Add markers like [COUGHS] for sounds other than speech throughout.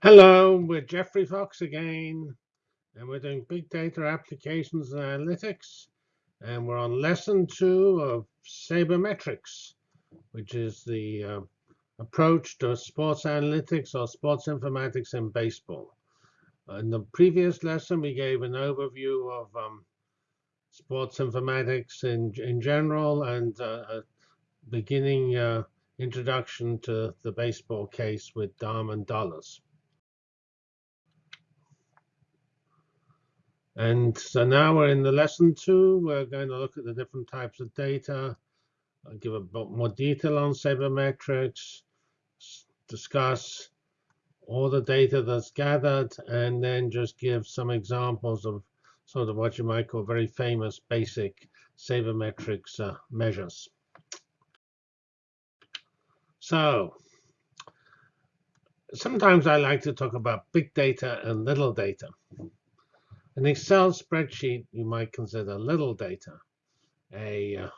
Hello, we're Geoffrey Fox again, and we're doing big data applications and analytics, and we're on lesson two of sabermetrics, which is the uh, approach to sports analytics or sports informatics in baseball. In the previous lesson, we gave an overview of um, sports informatics in, in general and uh, a beginning uh, introduction to the baseball case with diamond dollars. And so now we're in the lesson two. We're going to look at the different types of data, I'll give a bit more detail on sabermetrics, discuss all the data that's gathered, and then just give some examples of sort of what you might call very famous basic sabermetrics uh, measures. So sometimes I like to talk about big data and little data. An Excel spreadsheet you might consider little data. A uh,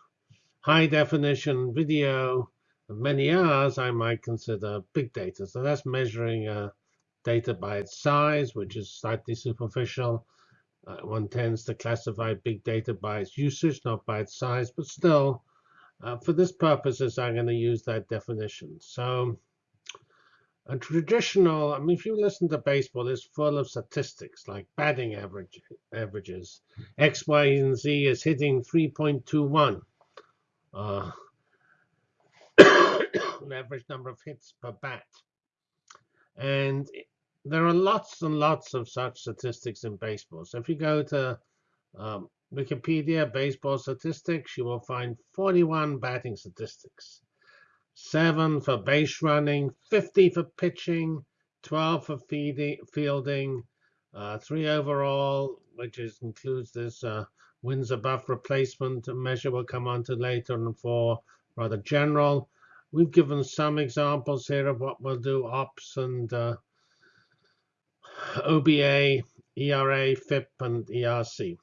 high definition video of many hours I might consider big data. So that's measuring uh, data by its size, which is slightly superficial. Uh, one tends to classify big data by its usage, not by its size, but still, uh, for this purposes, I'm going to use that definition. So a traditional, I mean, if you listen to baseball, it's full of statistics like batting average, averages. X, Y, and Z is hitting 3.21. Uh, [COUGHS] an average number of hits per bat. And there are lots and lots of such statistics in baseball. So if you go to um, Wikipedia baseball statistics, you will find 41 batting statistics seven for base running, 50 for pitching, 12 for fielding, uh, three overall, which is, includes this uh, wins above replacement measure we'll come on to later, and four rather general. We've given some examples here of what we'll do, ops and uh, OBA, ERA, FIP, and ERC.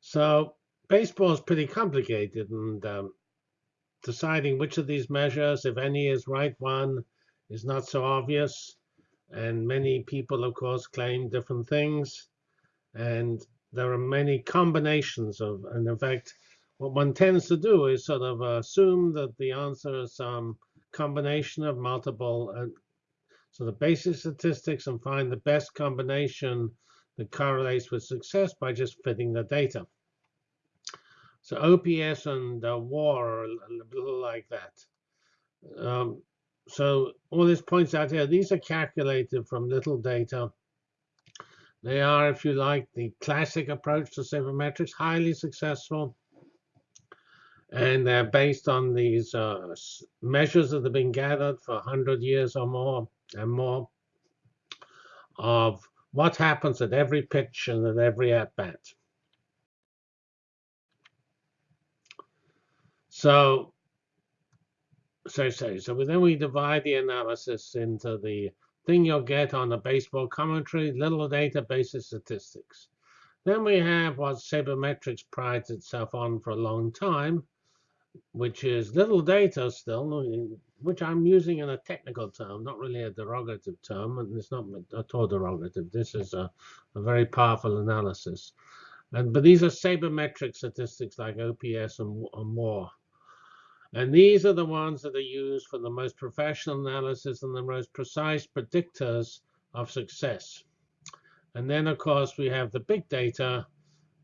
So baseball is pretty complicated, and um, deciding which of these measures, if any, is right one is not so obvious. And many people, of course, claim different things. And there are many combinations of, and in fact, what one tends to do is sort of assume that the answer is some combination of multiple uh, sort of basic statistics and find the best combination that correlates with success by just fitting the data. So OPS and uh, WAR like that. Um, so all this points out here, these are calculated from little data. They are, if you like, the classic approach to sabermetrics, highly successful. And they're based on these uh, measures that have been gathered for 100 years or more and more of what happens at every pitch and at every at-bat. So, so, so, so then we divide the analysis into the thing you'll get on the baseball commentary, little data, basic statistics. Then we have what sabermetrics prides itself on for a long time, which is little data still, which I'm using in a technical term, not really a derogative term, and it's not at all derogative. This is a, a very powerful analysis. And, but these are sabermetric statistics like OPS and, and more. And these are the ones that are used for the most professional analysis and the most precise predictors of success. And then, of course, we have the big data,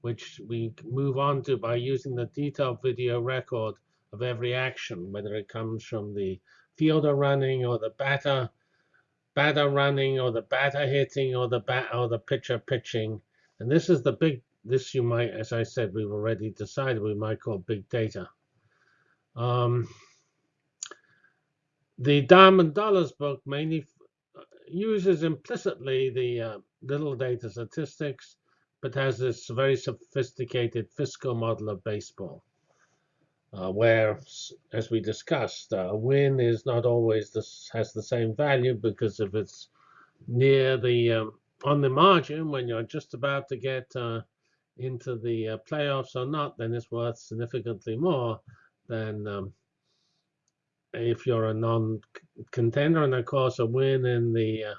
which we move on to by using the detailed video record of every action, whether it comes from the fielder running or the batter, batter running or the batter hitting or the bat or the pitcher pitching. And this is the big, this you might, as I said, we've already decided we might call big data. Um, the Diamond Dollars book mainly uses implicitly the uh, little data statistics, but has this very sophisticated fiscal model of baseball, uh, where, as we discussed, uh, a win is not always this has the same value because if it's near the um, on the margin when you're just about to get uh, into the uh, playoffs or not, then it's worth significantly more than um, if you're a non-contender, and of course a win in the uh,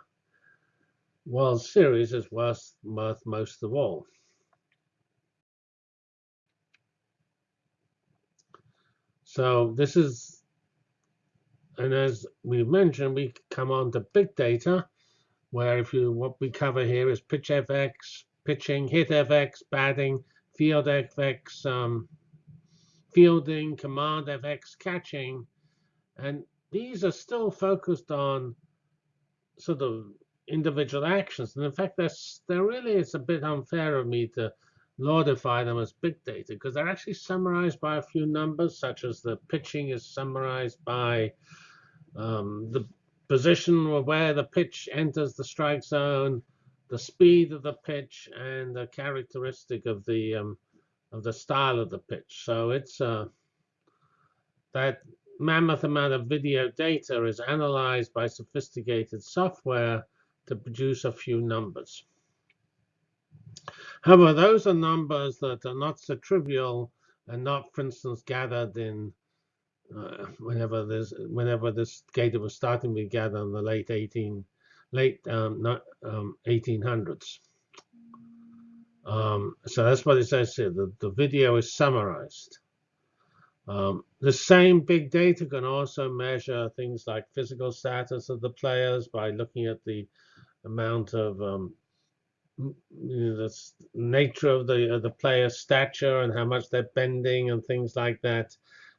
World Series is worth, worth most of all. So this is, and as we mentioned, we come on to big data, where if you what we cover here is pitch FX, pitching, hit FX, batting, field FX, um, fielding, command FX, catching, and these are still focused on sort of individual actions. And in fact, there really is a bit unfair of me to laudify them as big data because they're actually summarized by a few numbers, such as the pitching is summarized by um, the position where the pitch enters the strike zone, the speed of the pitch, and the characteristic of the um, of the style of the pitch. So it's uh, that mammoth amount of video data is analyzed by sophisticated software to produce a few numbers. However, those are numbers that are not so trivial and not, for instance, gathered in uh, whenever this whenever this data was starting to be gathered in the late 18 late um, not, um, 1800s. Um, so that's what it says here. The, the video is summarized. Um, the same big data can also measure things like physical status of the players by looking at the amount of um, you know, the nature of the of the player's stature and how much they're bending and things like that.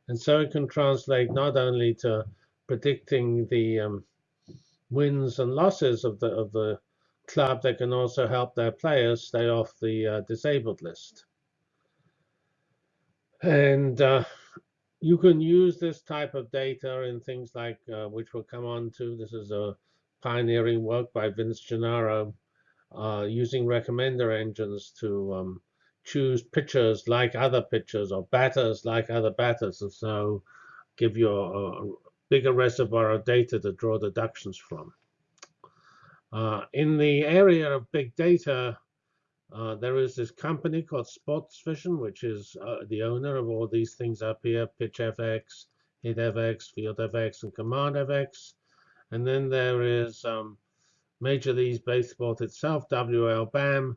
And so it can translate not only to predicting the um, wins and losses of the of the club, that can also help their players stay off the uh, disabled list. And uh, you can use this type of data in things like, uh, which we'll come on to. This is a pioneering work by Vince Gennaro uh, using recommender engines to um, choose pitchers like other pitchers or batters like other batters, and so give you a, a bigger reservoir of data to draw deductions from. Uh, in the area of big data, uh, there is this company called Sportvision, which is uh, the owner of all these things up here, PitchFX, HitFX, FieldFX, and CommandFX. And then there is um, Major League Baseball itself, MLBAM,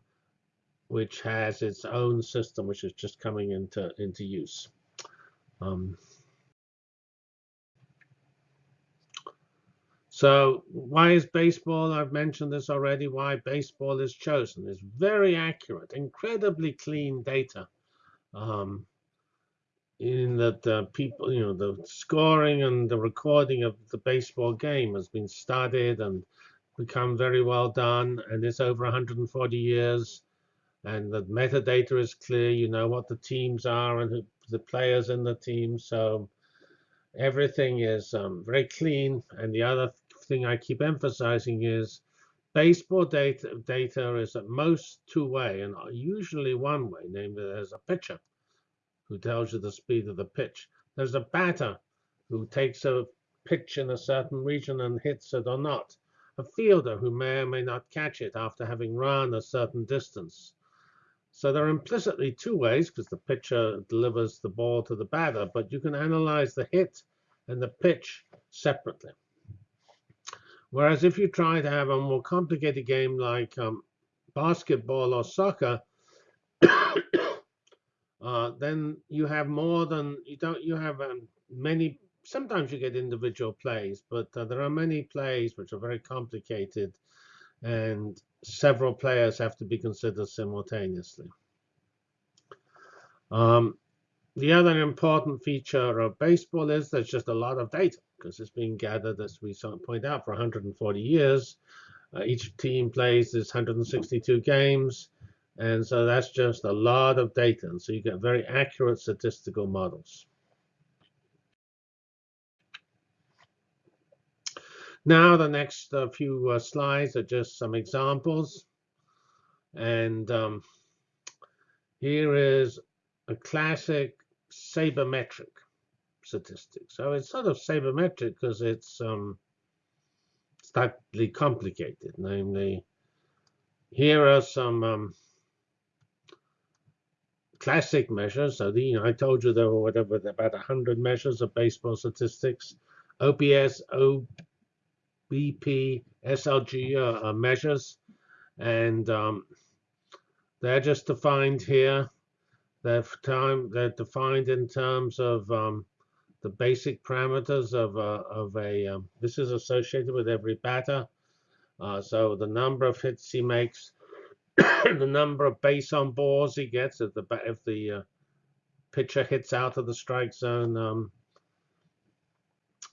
which has its own system, which is just coming into, into use. Um, so why is baseball? I've mentioned this already. Why baseball is chosen is very accurate, incredibly clean data. Um, in that uh, people, you know, the scoring and the recording of the baseball game has been studied and become very well done, and it's over 140 years. And the metadata is clear. You know what the teams are and the players in the team. So everything is um, very clean. And the other thing I keep emphasizing is baseball data, data is at most two-way and usually one-way, namely there's a pitcher who tells you the speed of the pitch. There's a batter who takes a pitch in a certain region and hits it or not a fielder who may or may not catch it after having run a certain distance. So there are implicitly two ways, because the pitcher delivers the ball to the batter, but you can analyze the hit and the pitch separately. Whereas if you try to have a more complicated game like um, basketball or soccer, [COUGHS] uh, then you have more than you don't. You have um, many sometimes you get individual plays, but uh, there are many plays which are very complicated, and several players have to be considered simultaneously. Um, the other important feature of baseball is there's just a lot of data because it's been gathered, as we point out, for 140 years. Uh, each team plays this 162 games, and so that's just a lot of data. And so you get very accurate statistical models. Now the next uh, few uh, slides are just some examples. And um, here is a classic sabermetric statistic. So it's sort of sabermetric because it's um, slightly complicated. Namely, here are some um, classic measures. So the, you know, I told you there were whatever about 100 measures of baseball statistics. OPS, OBP, SLG uh, uh, measures, and um, they're just defined here. They're, time, they're defined in terms of um, the basic parameters of a, of a um, this is associated with every batter. Uh, so the number of hits he makes, [COUGHS] the number of base on balls he gets if the if the uh, pitcher hits out of the strike zone um,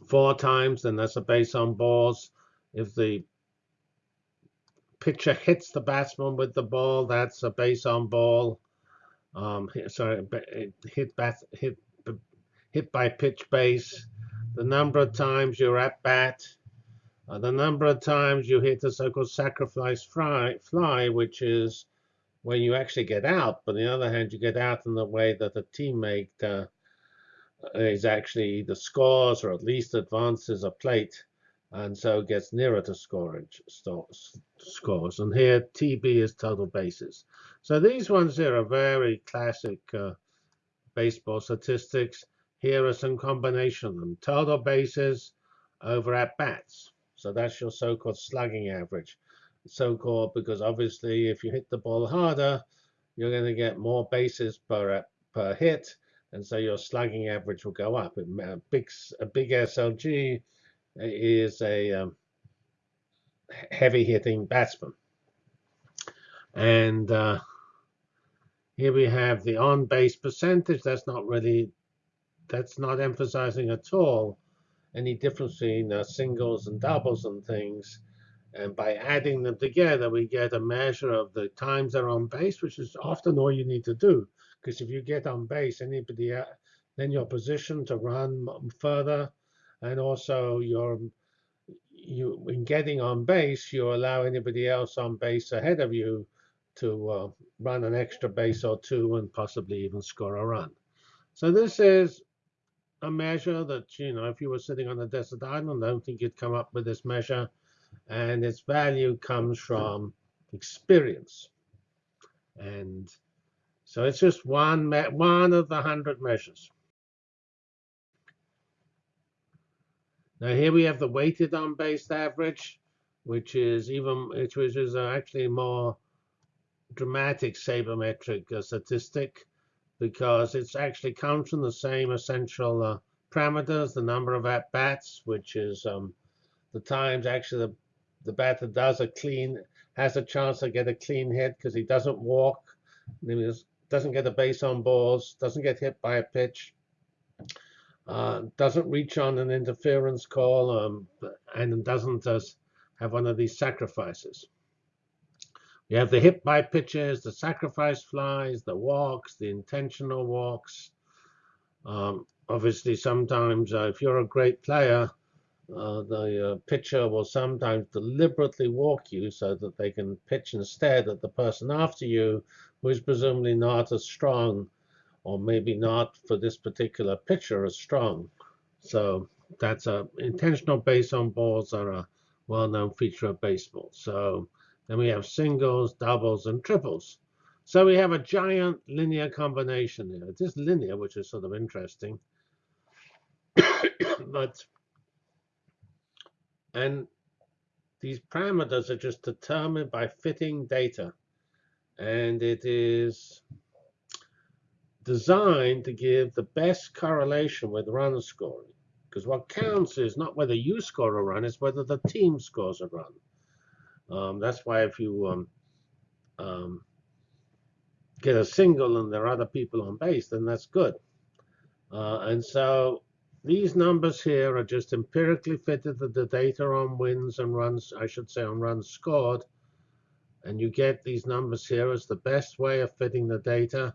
four times, then that's a base on balls. If the pitcher hits the batsman with the ball, that's a base on ball. Um, sorry, hit bat hit hit by pitch base, the number of times you're at bat, uh, the number of times you hit the so-called sacrifice fly, fly, which is when you actually get out. But on the other hand, you get out in the way that a teammate uh, is actually the scores or at least advances a plate and so gets nearer to scorage scores. And here TB is total bases. So these ones here are very classic uh, baseball statistics. Here are some combination of them. Total bases over at bats. So that's your so-called slugging average. So-called because obviously if you hit the ball harder, you're going to get more bases per per hit, and so your slugging average will go up. A big a big SLG is a um, heavy hitting batsman, and uh, here we have the on base percentage. That's not really that's not emphasizing at all any difference between uh, singles and doubles and things. And by adding them together, we get a measure of the times they're on base, which is often all you need to do. Because if you get on base, anybody, uh, then you're positioned to run further, and also you're you in getting on base, you allow anybody else on base ahead of you to uh, run an extra base or two and possibly even score a run. So this is a measure that, you know, if you were sitting on a desert island, I don't think you'd come up with this measure. And its value comes from experience. And so it's just one, one of the hundred measures. Now here we have the weighted on-base average, which is even which is actually more dramatic sabermetric statistic because it's actually comes from the same essential uh, parameters, the number of at-bats, which is um, the times actually the, the batter does a clean, has a chance to get a clean hit because he doesn't walk, doesn't get a base on balls, doesn't get hit by a pitch, uh, doesn't reach on an interference call, um, and doesn't uh, have one of these sacrifices. You have the hit by pitches, the sacrifice flies, the walks, the intentional walks. Um, obviously, sometimes uh, if you're a great player, uh, the uh, pitcher will sometimes deliberately walk you so that they can pitch instead at the person after you, who is presumably not as strong, or maybe not for this particular pitcher as strong. So that's a intentional base on balls are a well-known feature of baseball. So then we have singles, doubles, and triples. So we have a giant linear combination here. It is linear, which is sort of interesting. [COUGHS] but and these parameters are just determined by fitting data. And it is designed to give the best correlation with run scoring. Because what counts is not whether you score a run, it's whether the team scores a run. Um, that's why if you um, um, get a single and there are other people on base, then that's good. Uh, and so these numbers here are just empirically fitted to the data on wins and runs, I should say on runs scored. And you get these numbers here as the best way of fitting the data.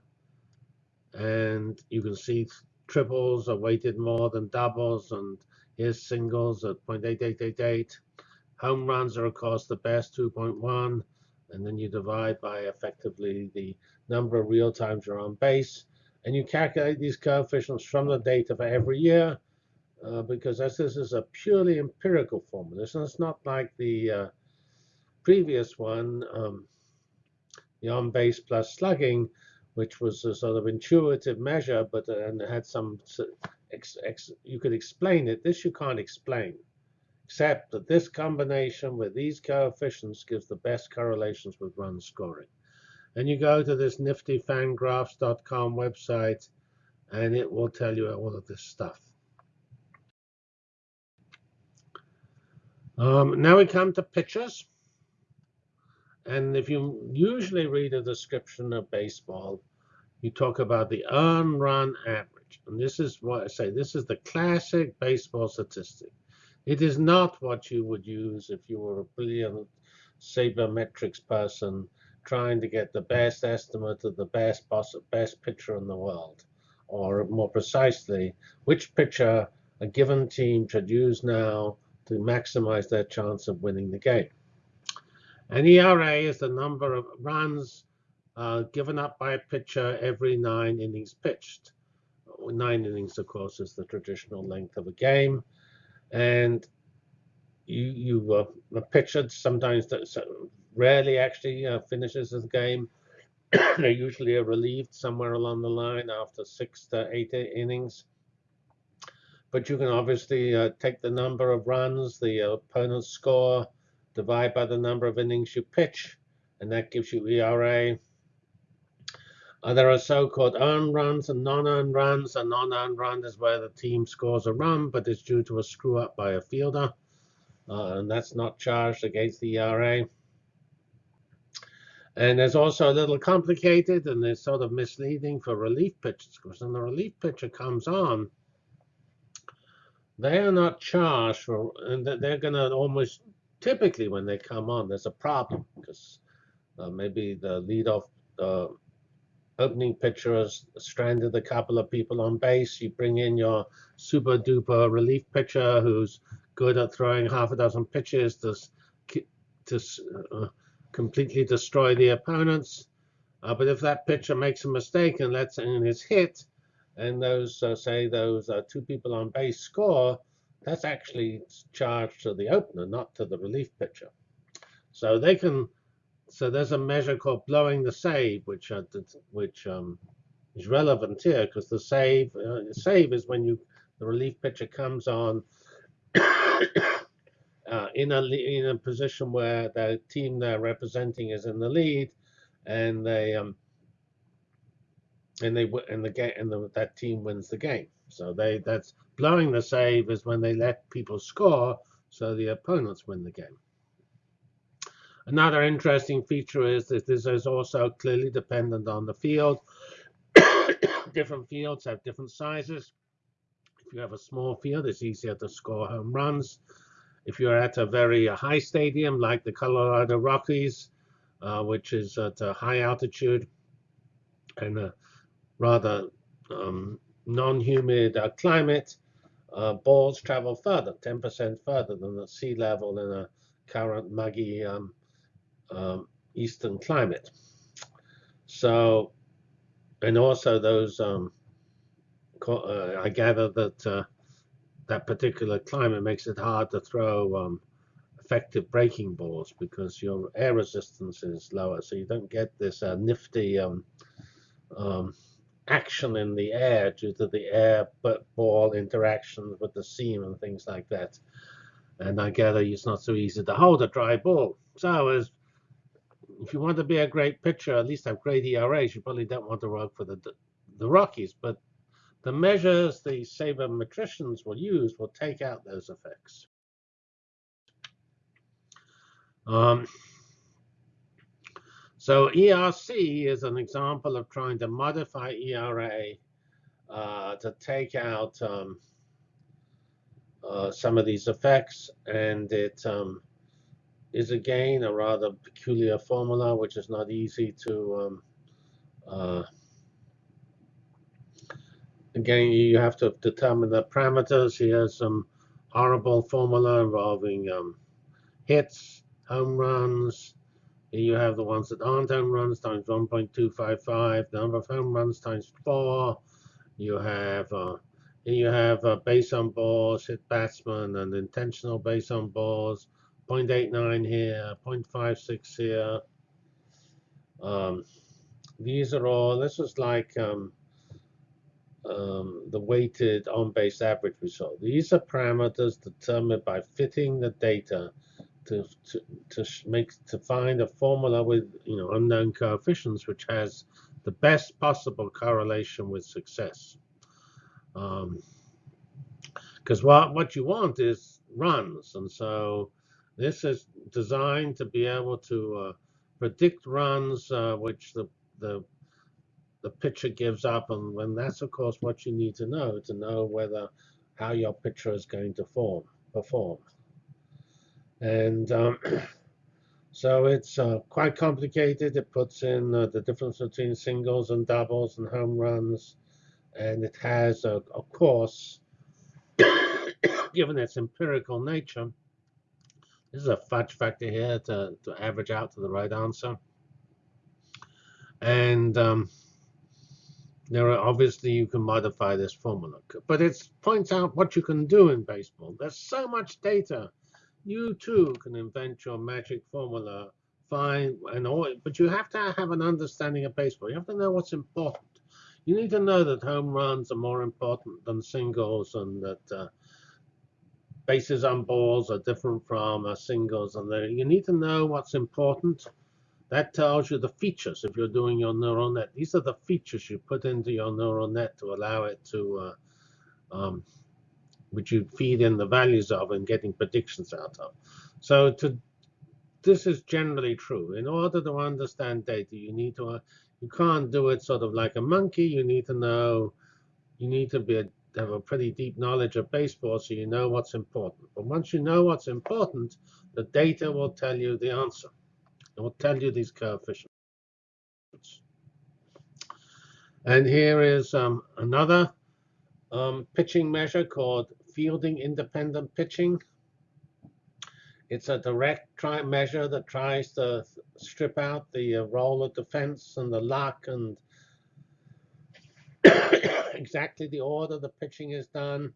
And you can see triples are weighted more than doubles, and here's singles at 0.8888. Home runs are, of course, the best, 2.1. And then you divide by effectively the number of real times you're on base. And you calculate these coefficients from the data for every year, uh, because as this is a purely empirical formula. So it's not like the uh, previous one, um, the on base plus slugging, which was a sort of intuitive measure, but uh, and had some you could explain it. This you can't explain, except that this combination with these coefficients gives the best correlations with run scoring. And you go to this nifty fangraphs.com website, and it will tell you all of this stuff. Um, now we come to pitchers. And if you usually read a description of baseball, you talk about the earned run average. And this is what I say, this is the classic baseball statistic. It is not what you would use if you were a brilliant sabermetrics person trying to get the best estimate of the best best pitcher in the world. Or more precisely, which pitcher a given team should use now to maximize their chance of winning the game. And ERA is the number of runs uh, given up by a pitcher every nine innings pitched. Nine innings, of course, is the traditional length of a game. And you, you uh, a pitcher sometimes, rarely actually uh, finishes the game. [COUGHS] They're usually relieved somewhere along the line after six to eight innings. But you can obviously uh, take the number of runs the opponent's score, divide by the number of innings you pitch, and that gives you ERA. Uh, there are so-called earned runs and non-earned runs. A non-earned run is where the team scores a run, but it's due to a screw-up by a fielder, uh, and that's not charged against the ERA. And there's also a little complicated, and it's sort of misleading for relief pitchers, because when the relief pitcher comes on, they are not charged for, and they're going to almost typically when they come on, there's a problem because uh, maybe the leadoff uh, opening pitcher has stranded a couple of people on base. You bring in your super duper relief pitcher who's good at throwing half a dozen pitches to to uh, completely destroy the opponents. Uh, but if that pitcher makes a mistake and lets in his hit, and those, uh, say, those uh, two people on base score, that's actually charged to the opener, not to the relief pitcher. So they can, so there's a measure called blowing the save, which which um, is relevant here because the save uh, save is when you the relief pitcher comes on [COUGHS] uh, in a in a position where the team they're representing is in the lead, and they um, and they and the game and the, that team wins the game. So they that's blowing the save is when they let people score, so the opponents win the game. Another interesting feature is that this is also clearly dependent on the field. [COUGHS] different fields have different sizes. If you have a small field, it's easier to score home runs. If you're at a very high stadium like the Colorado Rockies, uh, which is at a high altitude and a rather um, non-humid uh, climate, uh, balls travel further, 10% further than the sea level in a current muggy um, um, eastern climate. So, and also those, um, uh, I gather that uh, that particular climate makes it hard to throw um, effective breaking balls because your air resistance is lower, so you don't get this uh, nifty um, um, action in the air due to the air ball interactions with the seam and things like that. And I gather it's not so easy to hold a dry ball. So as if you want to be a great pitcher, at least have great ERAs, you probably don't want to work for the the Rockies. But the measures the sabermetricians will use will take out those effects. Um, so ERC is an example of trying to modify ERA uh, to take out um, uh, some of these effects. And it um, is again a rather peculiar formula, which is not easy to. Um, uh, again, you have to determine the parameters. Here's some horrible formula involving um, hits, home runs, Here you have the ones that aren't home runs times 1.255, number of home runs times 4. You have uh, you have uh, base on balls, hit batsman, and intentional base on balls. 0.89 here, 0.56 here. Um, these are all, this is like um, um, the weighted on-base average result. These are parameters determined by fitting the data to, to, to make to find a formula with you know unknown coefficients which has the best possible correlation with success. Because um, what what you want is runs, and so this is designed to be able to uh, predict runs uh, which the the the pitcher gives up, and when that's of course what you need to know to know whether how your pitcher is going to form perform. And um, [CLEARS THROAT] so it's uh, quite complicated. It puts in uh, the difference between singles and doubles and home runs, and it has, of course, [COUGHS] given its empirical nature, this is a fudge factor here to, to average out to the right answer. And um, there are obviously you can modify this formula, but it points out what you can do in baseball. There's so much data. You too can invent your magic formula, fine, and all, but you have to have an understanding of baseball. You have to know what's important. You need to know that home runs are more important than singles, and that uh, bases on balls are different from uh, singles, and you need to know what's important that tells you the features if you're doing your neural net. These are the features you put into your neural net to allow it to, uh, um, which you feed in the values of and getting predictions out of. So to, this is generally true. In order to understand data, you need to, uh, you can't do it sort of like a monkey. You need to know, you need to be a, have a pretty deep knowledge of baseball so you know what's important. But once you know what's important, the data will tell you the answer. It will tell you these coefficients. And here is um, another um, pitching measure called fielding independent pitching. It's a direct try measure that tries to strip out the uh, role of defense and the luck and exactly the order the pitching is done.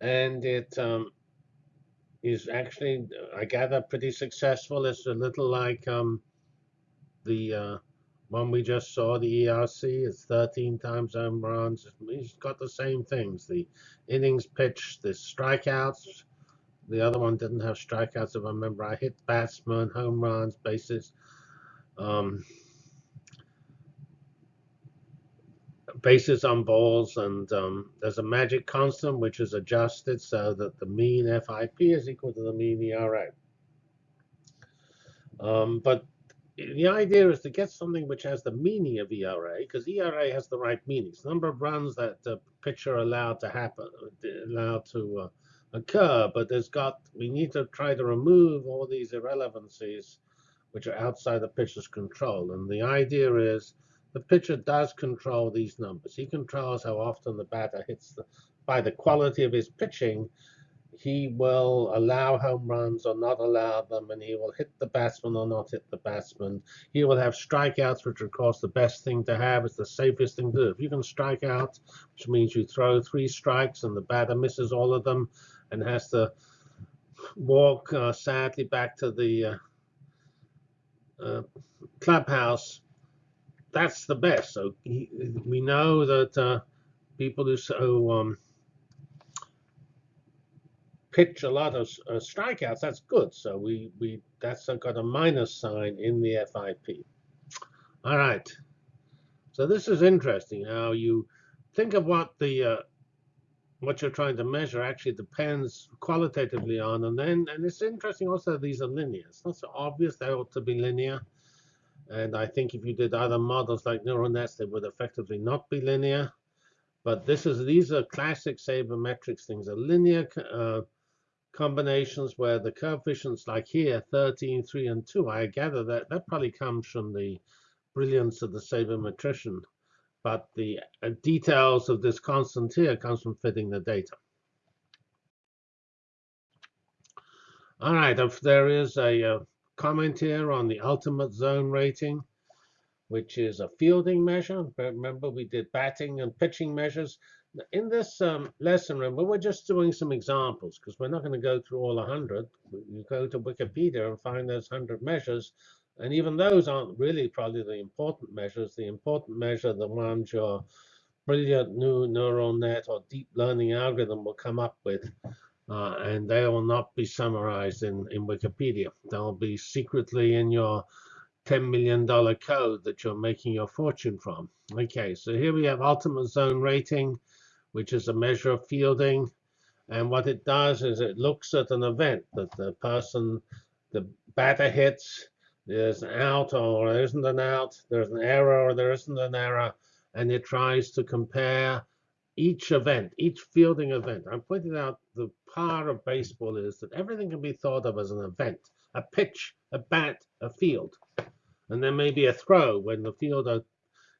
And it um, is actually, I gather, pretty successful. It's a little like um, the uh, one we just saw, the ERC. It's 13 times home runs. He's got the same things: the innings pitched, the strikeouts. The other one didn't have strikeouts, if I remember. I hit batsmen, home runs, bases. Um, bases on balls, and um, there's a magic constant which is adjusted so that the mean FIP is equal to the mean ERA. Um, but the idea is to get something which has the meaning of ERA, because ERA has the right meanings. Number of runs that the pitcher allowed to happen, allowed to uh, occur, but there's got we need to try to remove all these irrelevancies which are outside the pitcher's control. And the idea is the pitcher does control these numbers. He controls how often the batter hits the, by the quality of his pitching, he will allow home runs or not allow them, and he will hit the batsman or not hit the batsman. He will have strikeouts, which of course the best thing to have is the safest thing to do. If you can strike out, which means you throw three strikes and the batter misses all of them and has to walk uh, sadly back to the uh, uh, clubhouse that's the best. So he, we know that uh, people who so um, pitch a lot of uh, strikeouts, that's good. So we we that's got a minus sign in the FIP. All right. So this is interesting. How you think of what the uh, what you're trying to measure actually depends qualitatively on, and then and it's interesting also these are linear. It's not so obvious they ought to be linear. And I think if you did other models like neural nets, they would effectively not be linear. But this is these are classic sabermetrics things, are linear uh, combinations where the coefficients like here, 13, 3, and 2, I gather that that probably comes from the brilliance of the sabermetrician. But the uh, details of this constant here comes from fitting the data. All right, if there is a, uh, comment here on the ultimate zone rating, which is a fielding measure. Remember, we did batting and pitching measures. In this um, lesson, remember, we're just doing some examples because we're not going to go through all 100. You go to Wikipedia and find those 100 measures. And even those aren't really probably the important measures. The important measure, the ones you're brilliant new neural net or deep learning algorithm will come up with. Uh, and they will not be summarized in, in Wikipedia. They'll be secretly in your $10 million code that you're making your fortune from. Okay, so here we have ultimate zone rating, which is a measure of fielding. And what it does is it looks at an event that the person, the batter hits, there's an out or there isn't an out, there's an error or there isn't an error, and it tries to compare each event, each fielding event. I'm pointing out the power of baseball is that everything can be thought of as an event, a pitch, a bat, a field. And there may be a throw when the fielder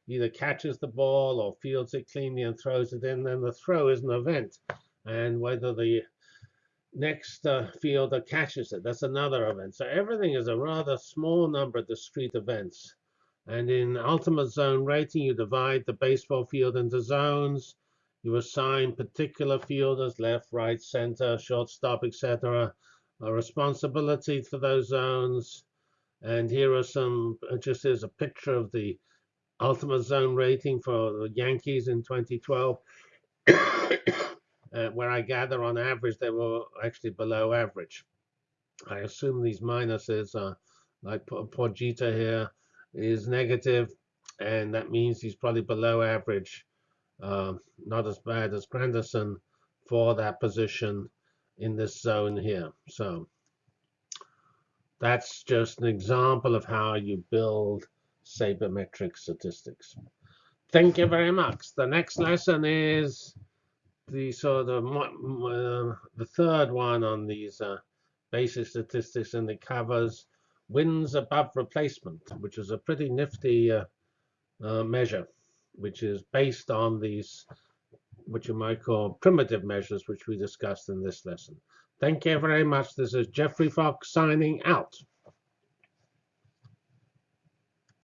either catches the ball or fields it cleanly and throws it in, then the throw is an event. And whether the next uh, fielder catches it, that's another event. So everything is a rather small number of discrete events. And in ultimate zone rating, you divide the baseball field into zones. You assign particular fielders, left, right, center, shortstop, etc., a responsibility for those zones. And here are some, uh, just as a picture of the ultimate zone rating for the Yankees in 2012, [COUGHS] uh, where I gather on average they were actually below average. I assume these minuses are like poor here is negative, and that means he's probably below average uh, not as bad as Granderson for that position in this zone here. So that's just an example of how you build sabermetric statistics. Thank you very much. The next lesson is the sort of uh, the third one on these uh, basic statistics, and it covers wins above replacement, which is a pretty nifty uh, uh measure which is based on these, what you might call primitive measures, which we discussed in this lesson. Thank you very much. This is Geoffrey Fox signing out.